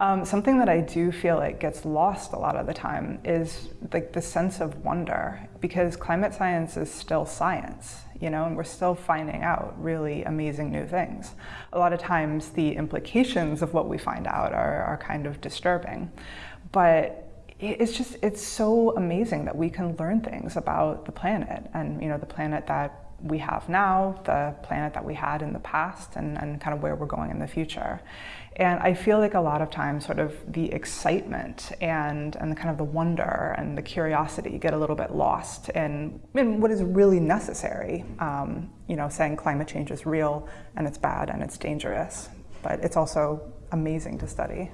Um, something that I do feel like gets lost a lot of the time is like the sense of wonder because climate science is still science, you know, and we're still finding out really amazing new things. A lot of times the implications of what we find out are, are kind of disturbing, but it's just, it's so amazing that we can learn things about the planet and, you know, the planet that we have now, the planet that we had in the past, and, and kind of where we're going in the future. And I feel like a lot of times sort of the excitement and, and the kind of the wonder and the curiosity get a little bit lost in, in what is really necessary. Um, you know, saying climate change is real and it's bad and it's dangerous, but it's also amazing to study.